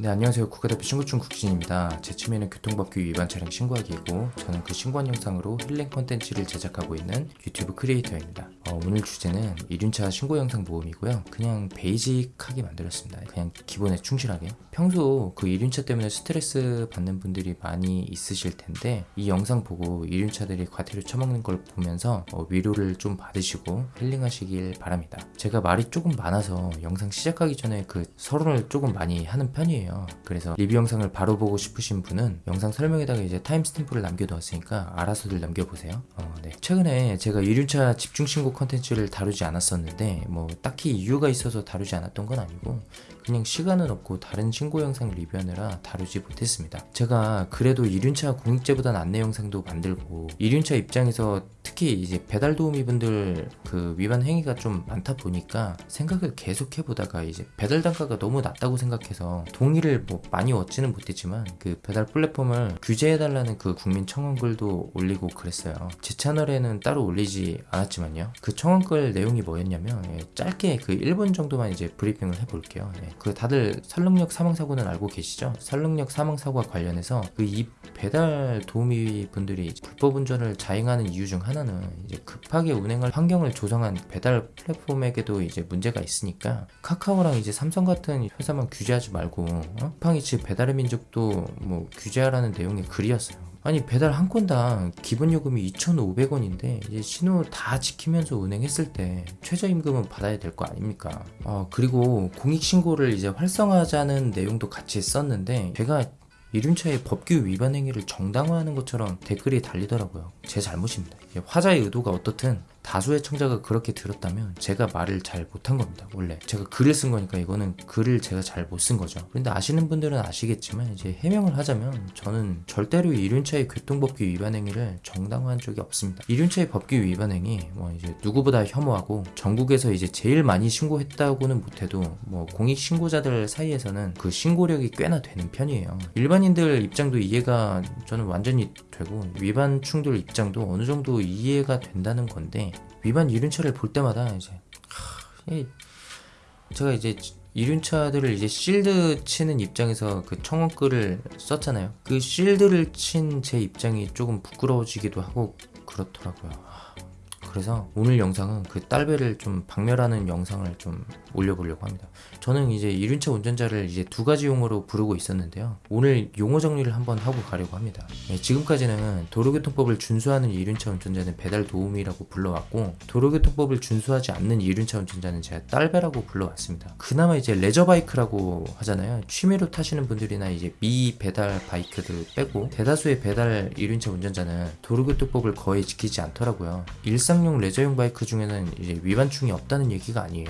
네 안녕하세요. 국가대표 신고충 국진입니다. 제 취미는 교통법규 위반 차량 신고하기이고 저는 그 신고한 영상으로 힐링 콘텐츠를 제작하고 있는 유튜브 크리에이터입니다. 어, 오늘 주제는 이륜차 신고 영상 모음이고요. 그냥 베이직하게 만들었습니다. 그냥 기본에 충실하게. 평소 그 이륜차 때문에 스트레스 받는 분들이 많이 있으실 텐데 이 영상 보고 이륜차들이 과태료 처먹는 걸 보면서 어, 위로를 좀 받으시고 힐링하시길 바랍니다. 제가 말이 조금 많아서 영상 시작하기 전에 그 서론을 조금 많이 하는 편이에요 그래서 리뷰 영상을 바로 보고 싶으신 분은 영상 설명에다가 이제 timestamp를 남겨두었으니까 알아서들 남겨보세요. 어, 네. 최근에 제가 이륜차 집중신고 컨텐츠를 다루지 않았었는데 뭐 딱히 이유가 있어서 다루지 않았던 건 아니고 그냥 시간은 없고 다른 신고 영상 리뷰하느라 다루지 못했습니다. 제가 그래도 이륜차 공익제보단 안내 영상도 만들고 이륜차 입장에서 특히 이제 배달 도우미 분들 그 위반 행위가 좀 많다 보니까 생각을 계속 해보다가 이제 배달 단가가 너무 낮다고 생각해서 동의를 뭐 많이 얻지는 못했지만 그 배달 플랫폼을 규제해달라는 그 국민 청원글도 올리고 그랬어요. 제 채널에는 따로 올리지 않았지만요. 그 청원글 내용이 뭐였냐면 예, 짧게 그 1분 정도만 이제 브리핑을 해볼게요. 예, 그 다들 설릉역 사망사고는 알고 계시죠? 설릉역 사망사고와 관련해서 그 이 배달 도우미 분들이 불법 운전을 자행하는 이유 중 하나는 이제 급하게 운행할 환경을 조성한 배달 플랫폼에게도 이제 문제가 있으니까 카카오랑 이제 삼성 같은 회사만 규제하지 말고 어? 팡이치 배달의 민족도 뭐 규제하라는 내용의 글이었어요. 아니 배달 한 건당 기본 요금이 2,500원인데 이제 신호 다 지키면서 운행했을 때 최저임금은 받아야 될 거 아닙니까? 어 그리고 공익신고를 이제 활성화하자는 내용도 같이 썼는데 제가 이륜차의 법규 위반 행위를 정당화하는 것처럼 댓글이 달리더라고요. 제 잘못입니다. 화자의 의도가 어떻든 다수의 청자가 그렇게 들었다면 제가 말을 잘 못한 겁니다 원래. 제가 글을 쓴 거니까 이거는 글을 제가 잘 못 쓴 거죠. 그런데 아시는 분들은 아시겠지만 이제 해명을 하자면 저는 절대로 이륜차의 교통법규 위반 행위를 정당화한 적이 없습니다. 이륜차의 법규 위반 행위 뭐 이제 누구보다 혐오하고 전국에서 이제 제일 많이 신고했다고는 못해도 뭐 공익 신고자들 사이에서는 그 신고력이 꽤나 되는 편이에요. 일반인들 입장도 이해가 저는 완전히 되고 위반충들 입장도 어느 정도 이해가 된다는 건데 위반 이륜차를 볼 때마다 이제 제가 이제 이륜차들을 이제 실드 치는 입장에서 그 청원글을 썼잖아요. 그 실드를 친 제 입장이 조금 부끄러워지기도 하고 그렇더라고요 그래서 오늘 영상은 그 딸배를 좀 박멸하는 영상을 좀 올려보려고 합니다. 저는 이제 이륜차 운전자를 이제 두 가지 용어로 부르고 있었는데요. 오늘 용어 정리를 한번 하고 가려고 합니다. 네, 지금까지는 도로교통법을 준수하는 이륜차 운전자는 배달 도우미라고 불러왔고 도로교통법을 준수하지 않는 이륜차 운전자는 제가 딸배라고 불러왔습니다. 그나마 이제 레저바이크라고 하잖아요. 취미로 타시는 분들이나 이제 미 배달 바이크들 빼고 대다수의 배달 이륜차 운전자는 도로교통법을 거의 지키지 않더라고요. 일상 일상용 레저용 바이크 중에는 이제 위반충이 없다는 얘기가 아니에요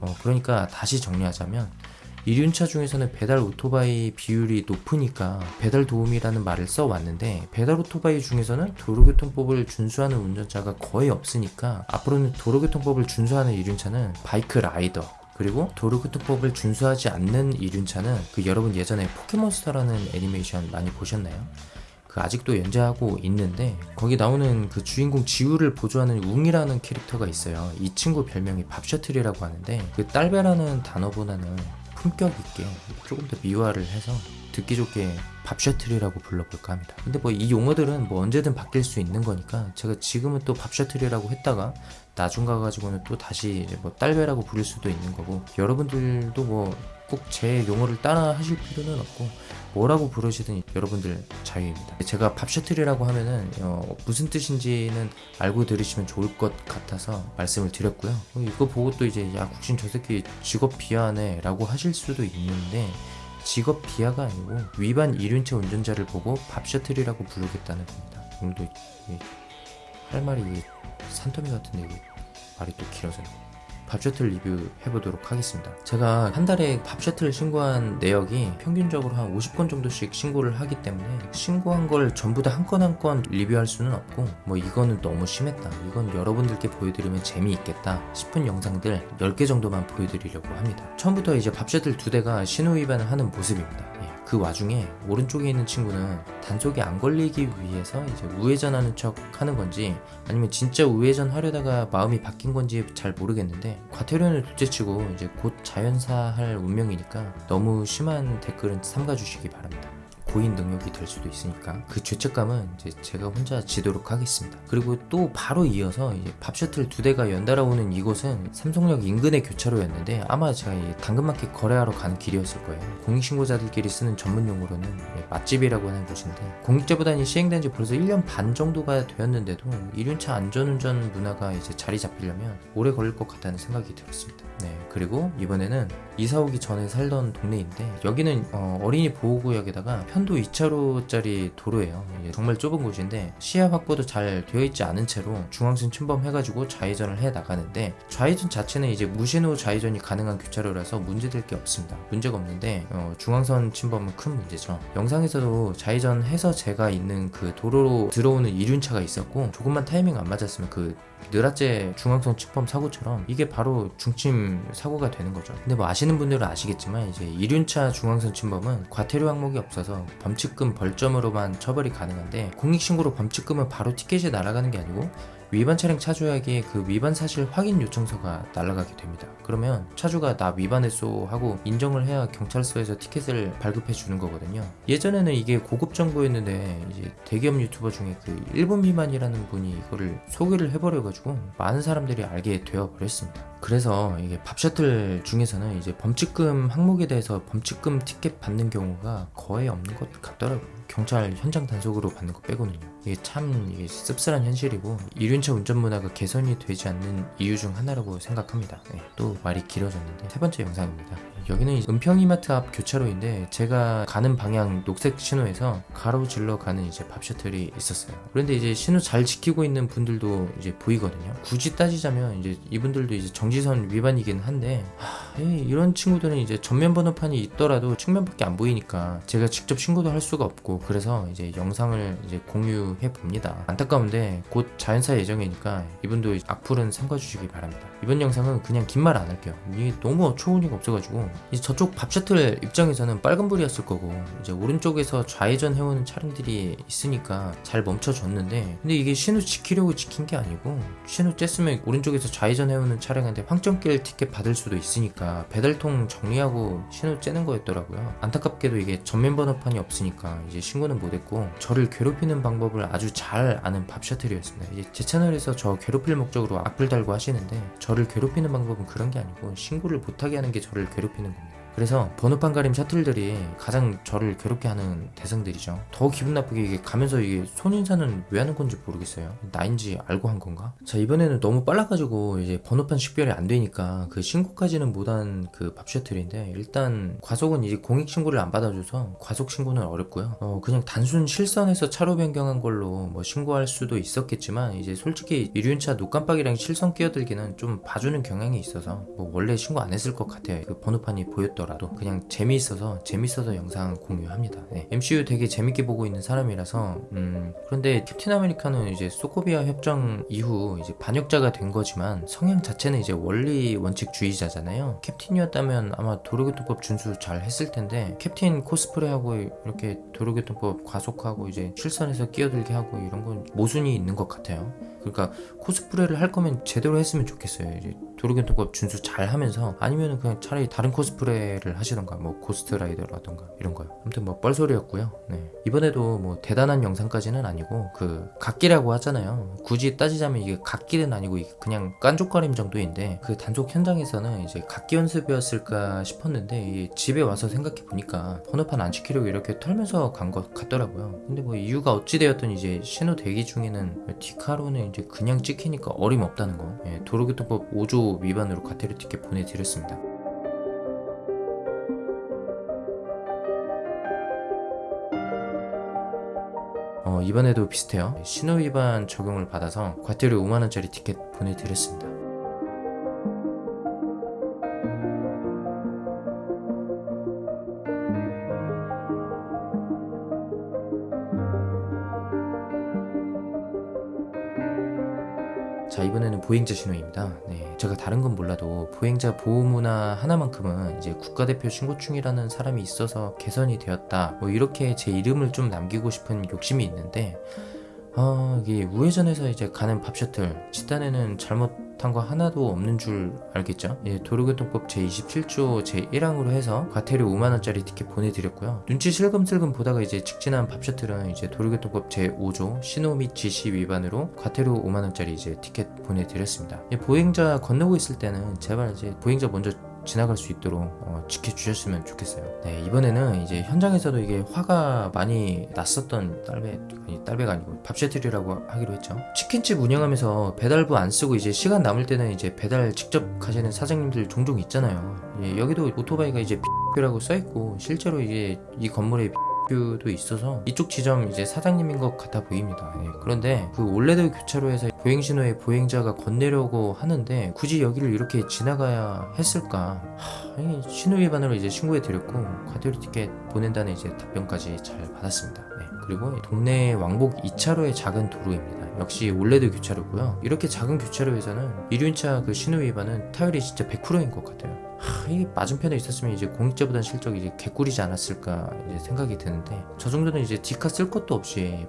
어, 그러니까 다시 정리하자면 이륜차 중에서는 배달 오토바이 비율이 높으니까 배달 도우미라는 말을 써왔는데 배달 오토바이 중에서는 도로교통법을 준수하는 운전자가 거의 없으니까 앞으로는 도로교통법을 준수하는 이륜차는 바이크 라이더 그리고 도로교통법을 준수하지 않는 이륜차는 그 여러분 예전에 포켓몬스터라는 애니메이션 많이 보셨나요? 그 아직도 연재하고 있는데 거기 나오는 그 주인공 지우를 보조하는 웅이라는 캐릭터가 있어요. 이 친구 별명이 밥셔틀이라고 하는데 그 딸배라는 단어보다는 품격 있게 조금 더 미화를 해서 듣기 좋게 밥셔틀이라고 불러볼까 합니다. 근데 뭐 이 용어들은 뭐 언제든 바뀔 수 있는 거니까 제가 지금은 또 밥셔틀이라고 했다가 나중 가가지고는 또 다시 뭐 딸배라고 부를 수도 있는 거고 여러분들도 뭐 꼭 제 용어를 따라 하실 필요는 없고 뭐라고 부르시든 여러분들 자유입니다. 제가 팝셔틀이라고 하면은 어, 무슨 뜻인지는 알고 들으시면 좋을 것 같아서 말씀을 드렸고요. 어, 이거 보고 또 이제 야 국신 저 새끼 직업 비하네 라고 하실 수도 있는데 직업 비하가 아니고 위반 이륜차 운전자를 보고 밥셔틀이라고 부르겠다는 겁니다. 오늘도 할 말이 산더미 같은데 말이 또 길어서 밥 셔틀 리뷰 해보도록 하겠습니다. 제가 한 달에 밥 셔틀 신고한 내역이 평균적으로 한 50건 정도씩 신고를 하기 때문에 신고한 걸 전부 다 한 건 한 건 리뷰할 수는 없고 뭐 이거는 너무 심했다. 이건 여러분들께 보여드리면 재미있겠다 싶은 영상들 10개 정도만 보여드리려고 합니다. 처음부터 이제 밥 셔틀 두 대가 신호 위반을 하는 모습입니다. 예. 그 와중에 오른쪽에 있는 친구는 단속에 안 걸리기 위해서 이제 우회전하는 척 하는 건지 아니면 진짜 우회전 하려다가 마음이 바뀐 건지 잘 모르겠는데 과태료는 둘째치고 이제 곧 자연사할 운명이니까 너무 심한 댓글은 삼가주시기 바랍니다. 고인 능력이 될 수도 있으니까 그 죄책감은 이제 제가 혼자 지도록 하겠습니다. 그리고 또 바로 이어서 이제 밥 셔틀 두 대가 연달아 오는 이곳은 삼성역 인근의 교차로였는데 아마 제가 이 당근마켓 거래하러 가는 길이었을 거예요. 공익신고자들끼리 쓰는 전문 용어로는 예, 맛집이라고 하는 곳인데 공익제보단이 시행된 지 벌써 1년 반 정도가 되었는데도 이륜차 안전운전 문화가 이제 자리 잡히려면 오래 걸릴 것 같다는 생각이 들었습니다. 네 그리고 이번에는 이사 오기 전에 살던 동네인데 여기는 어, 어린이 보호구역에다가 편도 2차로짜리 도로예요. 정말 좁은 곳인데 시야 확보도 잘 되어 있지 않은 채로 중앙선 침범해가지고 좌회전을 해 나가는데 좌회전 자체는 이제 무신호 좌회전이 가능한 교차로라서 문제될 게 없습니다. 문제가 없는데 어, 중앙선 침범은 큰 문제죠. 영상에서도 좌회전해서 제가 있는 그 도로로 들어오는 이륜차가 있었고 조금만 타이밍 안 맞았으면 그 느라째 중앙선 침범 사고처럼 이게 바로 중침 사고가 되는 거죠. 근데 뭐 아시는 분들은 아시겠지만 이제 이륜차 중앙선 침범은 과태료 항목이 없어서 범칙금 벌점으로만 처벌이 가능한데 공익신고로 범칙금은 바로 티켓이 날아가는 게 아니고 위반 차량 차주에게 그 위반 사실 확인 요청서가 날아가게 됩니다. 그러면 차주가 나 위반했소 하고 인정을 해야 경찰서에서 티켓을 발급해 주는 거거든요. 예전에는 이게 고급 정보였는데 이제 대기업 유튜버 중에 그 1분 미만이라는 분이 이거를 소개를 해버려가지고 많은 사람들이 알게 되어 버렸습니다. 그래서 이게 밥 셔틀 중에서는 이제 범칙금 항목에 대해서 범칙금 티켓 받는 경우가 거의 없는 것 같더라고요. 경찰 현장 단속으로 받는 거 빼고는요. 이게 참 이게 씁쓸한 현실이고 이륜차 운전 문화가 개선이 되지 않는 이유 중 하나라고 생각합니다. 네, 또 말이 길어졌는데 세 번째 영상입니다. 여기는 은평이마트 앞 교차로인데 제가 가는 방향 녹색 신호에서 가로질러 가는 이제 밥 셔틀이 있었어요. 그런데 이제 신호 잘 지키고 있는 분들도 이제 보이거든요. 굳이 따지자면 이제 이분들도 이제 정지 선 위반이긴 한데 하, 이런 친구들은 이제 전면 번호판이 있더라도 측면밖에 안 보이니까 제가 직접 신고도 할 수가 없고 그래서 이제 영상을 이제 공유해 봅니다. 안타까운데 곧 자연사 예정이니까 이분도 악플은 삼가 주시기 바랍니다. 이번 영상은 그냥 긴 말 안 할게요. 이게 너무 어처구니가 없어가지고 이제 저쪽 밥 셔틀 입장에서는 빨간불이었을 거고 이제 오른쪽에서 좌회전 해오는 차량들이 있으니까 잘 멈춰줬는데 근데 이게 신호 지키려고 지킨 게 아니고 신호 쬐으면 오른쪽에서 좌회전 해오는 차량한테 황점길 티켓 받을 수도 있으니까 배달통 정리하고 신호 쬐는 거였더라고요. 안타깝게도 이게 전면 번호판이 없으니까 이제 신고는 못했고 저를 괴롭히는 방법을 아주 잘 아는 밥 셔틀이었습니다. 이제 제 채널에서 저 괴롭힐 목적으로 악플 달고 하시는데 저를 괴롭히는 방법은 그런 게 아니고 신고를 못하게 하는 게 저를 괴롭히는 겁니다 그래서 번호판 가림 셔틀들이 가장 저를 괴롭게 하는 대상들이죠. 더 기분 나쁘게 이게 가면서 이게 손인사는 왜 하는 건지 모르겠어요. 나인지 알고 한 건가? 자 이번에는 너무 빨라가지고 이제 번호판 식별이 안 되니까 그 신고까지는 못한 그 밥 셔틀인데 일단 과속은 이제 공익 신고를 안 받아줘서 과속 신고는 어렵고요. 어 그냥 단순 실선에서 차로 변경한 걸로 뭐 신고할 수도 있었겠지만 이제 솔직히 이륜차 노깜빡이랑 실선 끼어들기는 좀 봐주는 경향이 있어서 뭐 원래 신고 안 했을 것 같아요. 그 번호판이 보였더라 도. 보더라도 그냥 재미있어서 재밌어서 영상 공유합니다. 네. MCU 되게 재밌게 보고 있는 사람이라서 음, 그런데 캡틴 아메리카는 이제 소코비아 협정 이후 이제 반역자가 된 거지만 성향 자체는 이제 원리 원칙주의자잖아요. 캡틴이었다면 아마 도로교통법 준수 잘 했을 텐데 캡틴 코스프레하고 이렇게 도로교통법 과속하고 이제 실선에서 끼어들게 하고 이런 건 모순이 있는 것 같아요. 그러니까 코스프레를 할 거면 제대로 했으면 좋겠어요. 이제 도로교통법 준수 잘 하면서 아니면 그냥 차라리 다른 코스프레를 하시던가 뭐 고스트라이더라던가 이런 거요. 아무튼 뭐 뻘소리였고요. 네. 이번에도 뭐 대단한 영상까지는 아니고 그 갓기라고 하잖아요. 굳이 따지자면 이게 갓길은 아니고 그냥 깐족거림 정도인데 그 단속 현장에서는 이제 갓기 연습이었을까 싶었는데 집에 와서 생각해 보니까 번호판 안 지키려고 이렇게 털면서 간 것 같더라고요. 근데 뭐 이유가 어찌 되었든 이제 신호 대기 중에는 디카로는 이제 그냥 찍히니까 어림없다는 거. 예, 도로교통법 5조 위반으로 과태료 티켓 보내드렸습니다. 어, 이번에도 비슷해요. 신호 위반 적용을 받아서 과태료 5만원짜리 티켓 보내드렸습니다. 자 이번에는 보행자 신호입니다. 네, 제가 다른 건 몰라도 보행자 보호문화 하나만큼은 이제 국가대표 신고충이라는 사람이 있어서 개선이 되었다. 뭐 이렇게 제 이름을 좀 남기고 싶은 욕심이 있는데 아 이게 우회전해서 이제 가는 밥 셔틀 집단에는 잘못한 거 하나도 없는 줄 알겠죠? 예, 도로교통법 제27조 제1항으로 해서 과태료 5만원짜리 티켓 보내드렸고요. 눈치 슬금슬금 보다가 이제 직진한 밥 셔틀은 이제 도로교통법 제5조 신호 및 지시 위반으로 과태료 5만원짜리 이제 티켓 보내드렸습니다. 예, 보행자 건너고 있을 때는 제발 이제 보행자 먼저 지나갈 수 있도록 어, 지켜주셨으면 좋겠어요. 네, 이번에는 이제 현장에서도 이게 화가 많이 났었던 딸배, 아니, 딸배가 아니고 밥셔틀이라고 하기로 했죠. 치킨집 운영하면서 배달부 안 쓰고 이제 시간 남을 때는 이제 배달 직접 가시는 사장님들 종종 있잖아요. 예, 여기도 오토바이가 이제 B라고 써있고 실제로 이제 이 건물에 도 있어서 이쪽 지점 이제 사장님인 것 같아 보입니다. 예, 그런데 그 올레드 교차로에서 보행 신호에 보행자가 건네려고 하는데 굳이 여기를 이렇게 지나가야 했을까? 하, 이 신호 위반으로 이제 신고해 드렸고 과태료 티켓 보낸다는 이제 답변까지 잘 받았습니다. 네, 그리고 동네 왕복 2차로의 작은 도로입니다. 역시 all red 교차로고요. 이렇게 작은 교차로에서는 이륜차 그 신호 위반은 타율이 진짜 100%인 것 같아요. 하, 이 맞은편에 있었으면 이제 공익제보단 실적이 이제 개꿀이지 않았을까 이제 생각이 드는데 저 정도는 이제 디카 쓸 것도 없이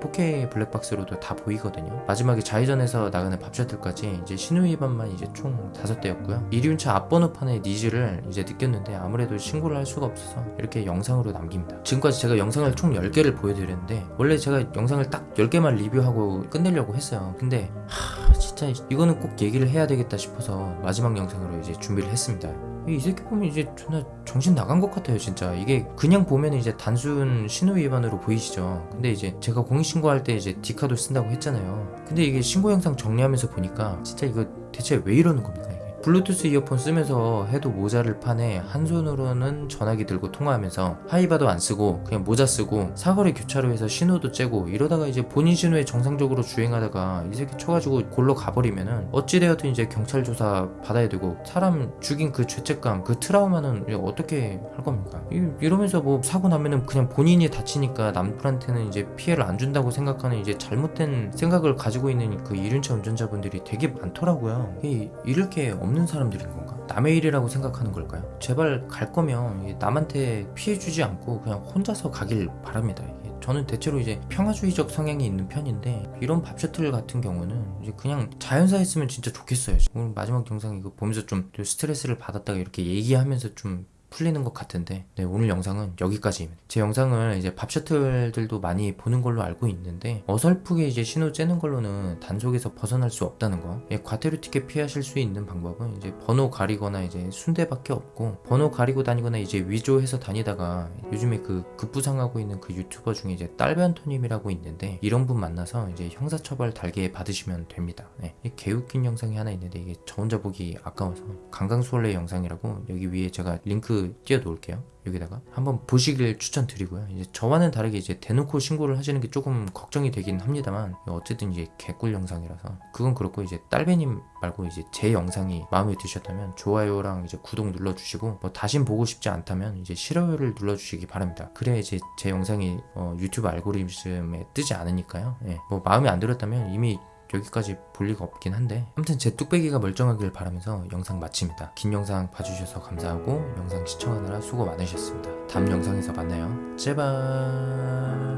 4K 블랙박스로도 다 보이거든요. 마지막에 좌회전에서 나가는 밥셔틀까지 이제 신호 위반만 이제 총 다섯 대였고요. 이륜차 앞번호판의 니즈를 이제 느꼈는데 아무래도 신고를 할 수가 없어서 이렇게 영상으로 남깁니다. 지금까지 제가 영상을 총 10개를 보여드렸는데 원래 제가 영상을 딱 10개만 리뷰하고 끝내려고 했어요. 근데 하, 진짜 이거는 꼭 얘기를 해야 되겠다 싶어서 마지막 영상으로 이제 준비를 했습니다. 이 새끼 보면 이제 존나 정신 나간 것 같아요 진짜. 이게 그냥 보면 이제 단순 신호 위반으로 보이시죠? 근데 이제 제가 공익신고할 때 이제 디카도 쓴다고 했잖아요. 근데 이게 신고 영상 정리하면서 보니까 진짜 이거 대체 왜 이러는 겁니까 블루투스 이어폰 쓰면서 해도 모자를 파네 한 손으로는 전화기 들고 통화하면서 하이바도 안 쓰고 그냥 모자 쓰고 사거리 교차로에서 신호도 째고 이러다가 이제 본인 신호에 정상적으로 주행하다가 이 새끼 쳐가지고 골로 가버리면은 어찌되었든 이제 경찰 조사 받아야 되고 사람 죽인 그 죄책감 그 트라우마는 어떻게 할 겁니까? 이, 이러면서 뭐 사고 나면은 그냥 본인이 다치니까 남들한테는 이제 피해를 안 준다고 생각하는 이제 잘못된 생각을 가지고 있는 그 이륜차 운전자분들이 되게 많더라고요. 이, 이렇게 없는 사람들인 건가? 남의 일이라고 생각하는 걸까요? 제발 갈 거면 남한테 피해 주지 않고 그냥 혼자서 가길 바랍니다. 저는 대체로 이제 평화주의적 성향이 있는 편인데 이런 밥 셔틀 같은 경우는 이제 그냥 자연사 했으면 진짜 좋겠어요. 오늘 마지막 영상 이거 보면서 좀 스트레스를 받았다가 이렇게 얘기하면서 좀 풀리는 것 같은데 네, 오늘 영상은 여기까지입니다. 제 영상을 이제 밥 셔틀들도 많이 보는 걸로 알고 있는데 어설프게 이제 신호 째는 걸로는 단속에서 벗어날 수 없다는 거. 예, 과태료 티켓 피하실 수 있는 방법은 이제 번호 가리거나 이제 순대밖에 없고 번호 가리고 다니거나 이제 위조해서 다니다가 요즘에 그 급부상하고 있는 그 유튜버 중에 이제 딸변토님이라고 있는데 이런 분 만나서 이제 형사처벌 달게 받으시면 됩니다. 네, 개웃긴 영상이 하나 있는데 이게 저 혼자 보기 아까워서 강강수월래 영상이라고 여기 위에 제가 링크 띄워 놓을게요. 여기다가 한번 보시길 추천드리고요. 이제 저와는 다르게 이제 대놓고 신고를 하시는 게 조금 걱정이 되긴 합니다만 어쨌든 이제 개꿀 영상이라서 그건 그렇고 이제 딸배님 말고 이제 제 영상이 마음에 드셨다면 좋아요랑 이제 구독 눌러주시고 뭐 다신 보고 싶지 않다면 이제 싫어요를 눌러주시기 바랍니다. 그래야 이제 제 영상이 어, 유튜브 알고리즘에 뜨지 않으니까요. 예, 뭐 마음에 안 들었다면 이미 여기까지 볼 리가 없긴 한데 아무튼 제 뚝배기가 멀쩡하길 바라면서 영상 마칩니다. 긴 영상 봐주셔서 감사하고 영상 시청하느라 수고 많으셨습니다. 다음 영상에서 만나요. 제발